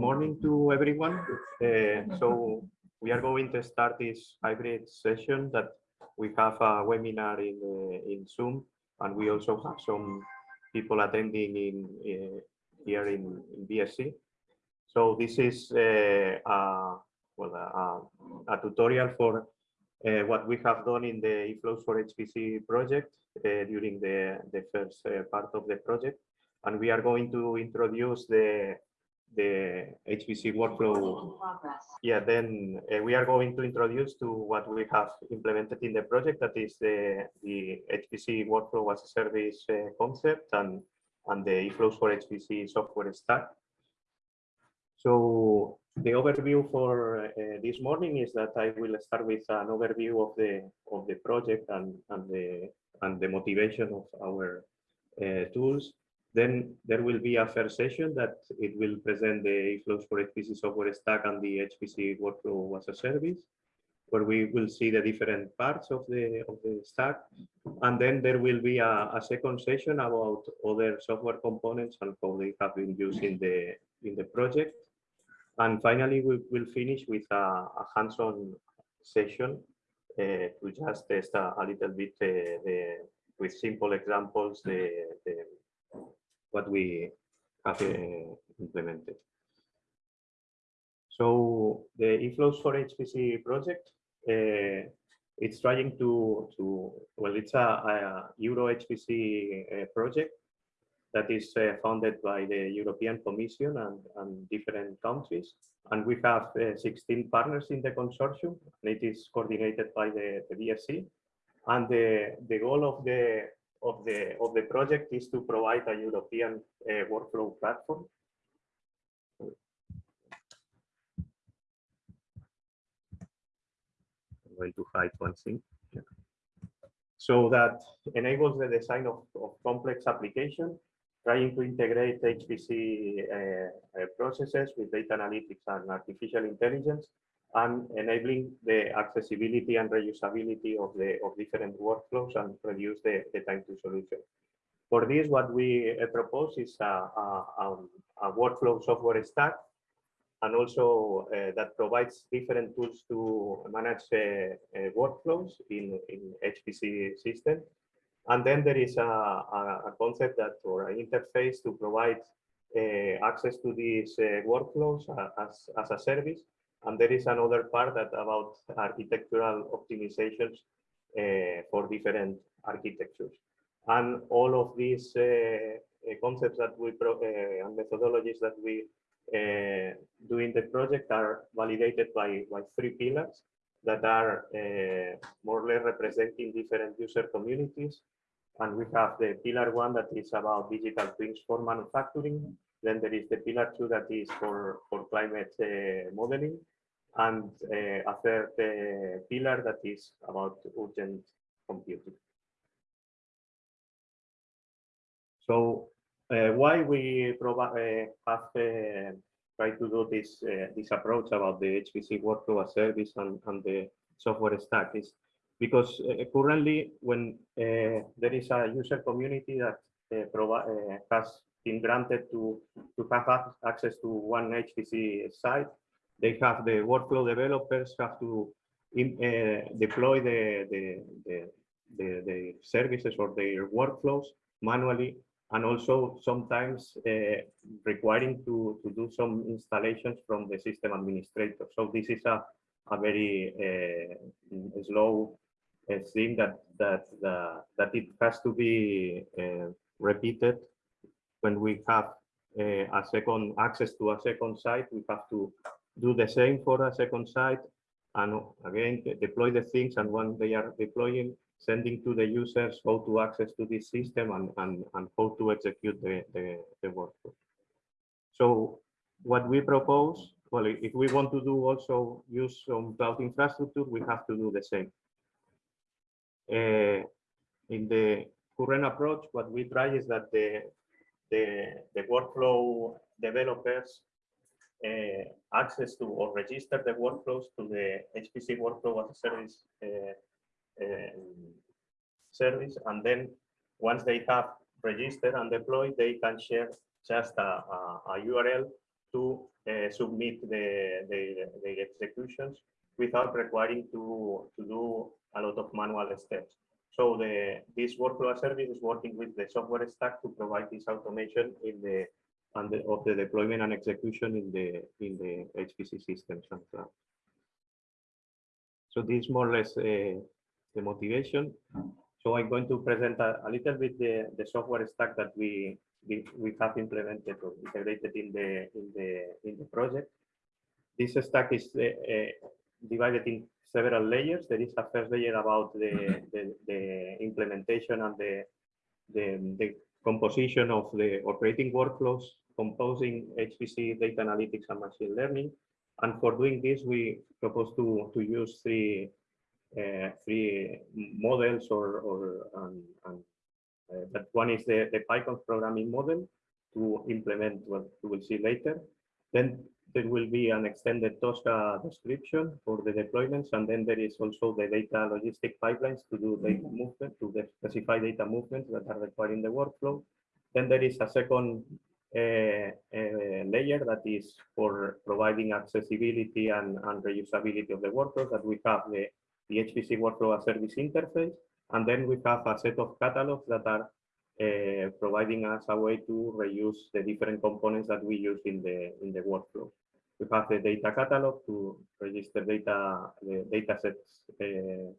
morning to everyone. Uh, so we are going to start this hybrid session that we have a webinar in uh, in Zoom, and we also have some people attending in uh, here in, in BSC. So this is uh, a, well, a, a tutorial for uh, what we have done in the eFlows for HPC project uh, during the, the first part of the project. And we are going to introduce the the HPC workflow. Yeah, then uh, we are going to introduce to what we have implemented in the project, that is the, the HPC workflow as a service uh, concept and, and the eFlows for HPC software stack. So the overview for uh, this morning is that I will start with an overview of the of the project and, and the and the motivation of our uh, tools. Then there will be a first session that it will present the eFlows for HPC software stack and the HPC workflow as a service, where we will see the different parts of the of the stack. And then there will be a, a second session about other software components and how they have been used in the in the project. And finally, we will finish with a, a hands-on session uh, to just test a, a little bit uh, the, with simple examples the, the what we have uh, implemented. So the eFlows for HPC project, uh, it's trying to, to well, it's a, a Euro HPC uh, project that is uh, funded by the European Commission and, and different countries. And we have uh, 16 partners in the consortium, and it is coordinated by the, the BSC. And the, the goal of the of the of the project is to provide a European uh, workflow platform. I'm going to hide one thing. So that enables the design of, of complex application, trying to integrate HPC uh, uh, processes with data analytics and artificial intelligence and enabling the accessibility and reusability of the of different workflows and reduce the, the time to solution. For this, what we uh, propose is a, a, um, a, workflow software stack and also uh, that provides different tools to manage uh, uh, workflows in, in HPC system. And then there is a, a, concept that or an interface to provide uh, access to these uh, workflows as, as a service and there is another part that about architectural optimizations uh, for different architectures. And all of these uh, concepts that we uh, and methodologies that we uh, do in the project are validated by, by three pillars that are uh, more or less representing different user communities. And we have the pillar one that is about digital twins for manufacturing. Then there is the pillar two that is for, for climate uh, modeling and uh, a third uh, pillar that is about urgent computing. So uh, why we provide have tried to do this this approach about the HPC workflow as service and, and the software stack is because uh, currently when uh, there is a user community that uh, has been granted to to have access to one HPC site, they have the workflow developers have to in, uh, deploy the, the, the, the, the services or their workflows manually and also sometimes uh, requiring to, to do some installations from the system administrator. So this is a, a very uh, slow uh, thing that that uh, that it has to be uh, repeated when we have a second access to a second site. We have to do the same for a second site and again deploy the things and when they are deploying sending to the users how to access to this system and, and, and how to execute the, the, the workflow. So what we propose, well, if we want to do also use some cloud infrastructure, we have to do the same. Uh, in the current approach, what we try is that the, the, the workflow developers uh, access to or register the workflows to the HPC workflow as a service uh, um, service. And then once they have registered and deployed, they can share just a, a, a URL to uh, submit the, the, the executions without requiring to, to do a lot of manual steps. So the this workflow service is working with the software stack to provide this automation in the and the, of the deployment and execution in the in the HPC systems and so. So this is more or less uh, the motivation. So I'm going to present a, a, little bit the, the software stack that we, we we have implemented or integrated in the in the in the project. This stack is uh, uh, divided in several layers. There is a first layer about the, the, the implementation and the, the, the composition of the operating workflows composing HPC data analytics and machine learning. And for doing this, we propose to, to use three, uh, three models or, or um, um, uh, that one is the, the Python programming model to implement what we will see later. Then there will be an extended Tosca description for the deployments, and then there is also the data logistic pipelines to do data movement, to the specify data movements that are required in the workflow. Then there is a second uh, uh, layer that is for providing accessibility and, and reusability of the workflow that we have the, the HPC workflow as service interface. And then we have a set of catalogs that are uh, providing us a way to reuse the different components that we use in the in the workflow. We have the data catalog to register data, the data sets. Uh,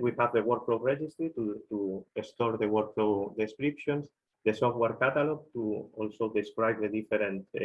we have the workflow registry to, to store the workflow descriptions, the software catalog to also describe the different uh,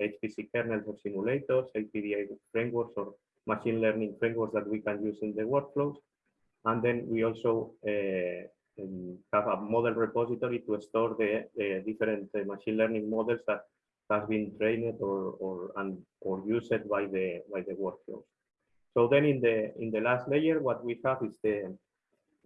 HPC kernels or simulators, HPDA frameworks or machine learning frameworks that we can use in the workflows. And then we also uh, have a model repository to store the, the different machine learning models that has been trained or or and or used by the by the workflows. So then in the in the last layer, what we have is the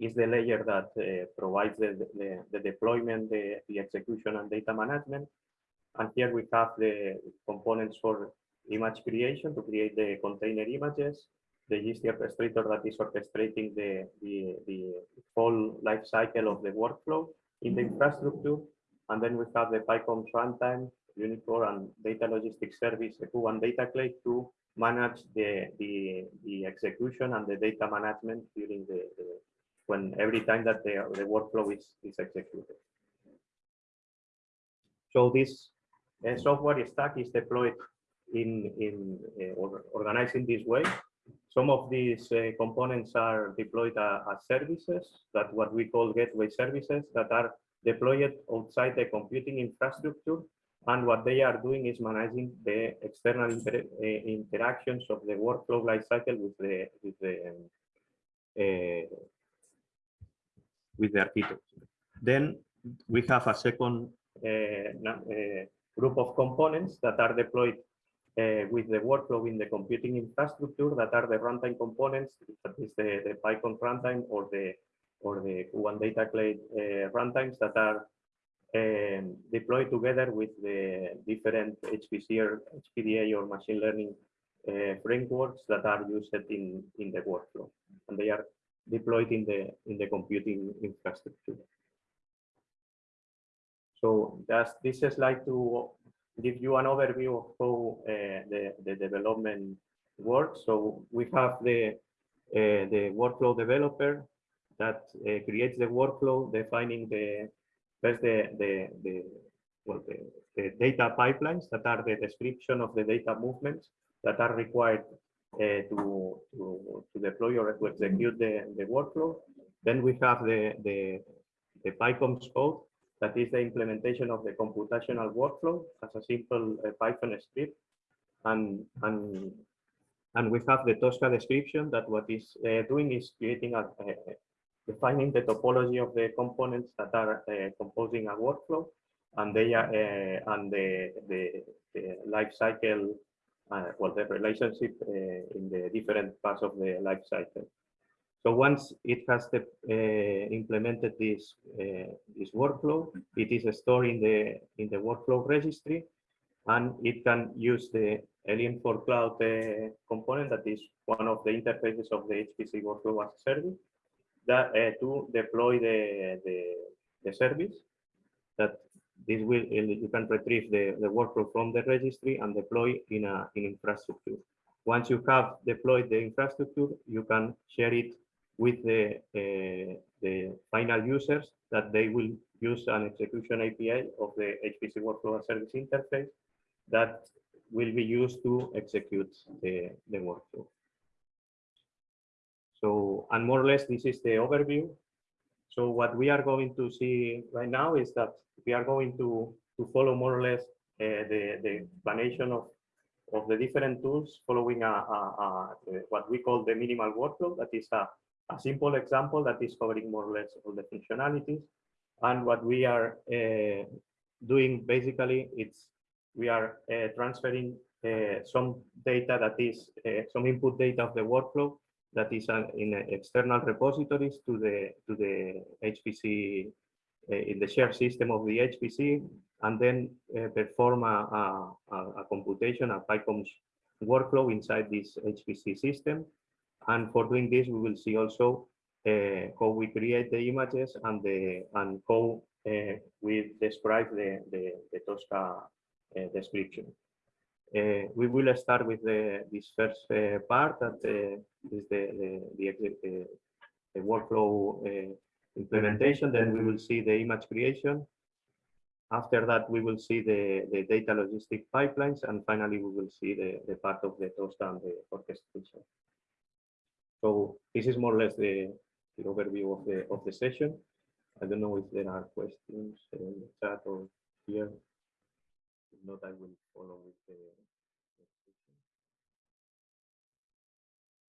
is the layer that uh, provides the, the, the deployment, the, the execution and data management. And here we have the components for image creation to create the container images, the GST orchestrator that is orchestrating the, the, the whole life cycle of the workflow in the infrastructure. And then we have the PyCOMPSs runtime Unicore and data logistics service, EQ and dataClay to manage the, the, the execution and the data management during the, the when every time that the, the workflow is, is executed. So this uh, software stack is deployed in, in uh, or organized in this way. Some of these uh, components are deployed uh, as services that what we call gateway services that are deployed outside the computing infrastructure and what they are doing is managing the external inter uh, interactions of the workflow lifecycle with the with the uh, with the. Then we have a second uh, group of components that are deployed uh, with the workflow in the computing infrastructure that are the runtime components, that is the, the PyCOMPSs runtime or the or the Hecuba data clay uh, runtimes that are um, deployed together with the different HPC or HPDA or machine learning uh, frameworks that are used in, in the workflow. And they are deployed in the in the computing infrastructure. So that's this is like to give you an overview of how uh, the, the development works. So we have the uh, the workflow developer that uh, creates the workflow, defining the First, the, the, the, well, the, the, data pipelines that are the description of the data movements that are required uh, to, to, to deploy or to execute the, the workflow. Then we have the, the, the PyCOMPSs code that is the implementation of the computational workflow as a simple uh, Python script. And, and, and we have the Tosca description that what is uh, doing is creating a, a, defining the topology of the components that are uh, composing a workflow and they are uh, and the, the, the life cycle uh, well the relationship uh, in the different parts of the life cycle. So once it has the, uh, implemented this uh, this workflow it is stored in the in the workflow registry and it can use the Alien for Cloud component that is one of the interfaces of the HPC workflow as a service that uh, to deploy the, the, the service that this will, you can retrieve the, the workflow from the registry and deploy in a, in infrastructure. Once you have deployed the infrastructure, you can share it with the, uh, the final users that they will use an execution API of the HPC workflow as service interface that will be used to execute the, the workflow. So, and more or less, this is the overview. So what we are going to see right now is that we are going to, to follow more or less uh, the, the explanation of, of the different tools following a, a, a, what we call the minimal workflow. That is a, a simple example that is covering more or less all the functionalities. And what we are uh, doing basically, it's we are uh, transferring uh, some data that is uh, some input data of the workflow that is in external repositories to the to the HPC uh, in the shared system of the HPC, and then uh, perform a, a, a computation, a PyCOMPSs workflow inside this HPC system. And for doing this, we will see also uh, how we create the images and the and how we describe the the, the Tosca description. Uh, we will start with the, this first uh, part that is the, the, the, the workflow implementation. Then we will see the image creation. After that, we will see the, data logistic pipelines. And finally, we will see the, part of the toast and the orchestration. So this is more or less the, the overview of the, of the session. I don't know if there are questions in the chat or here. Not, I will follow with the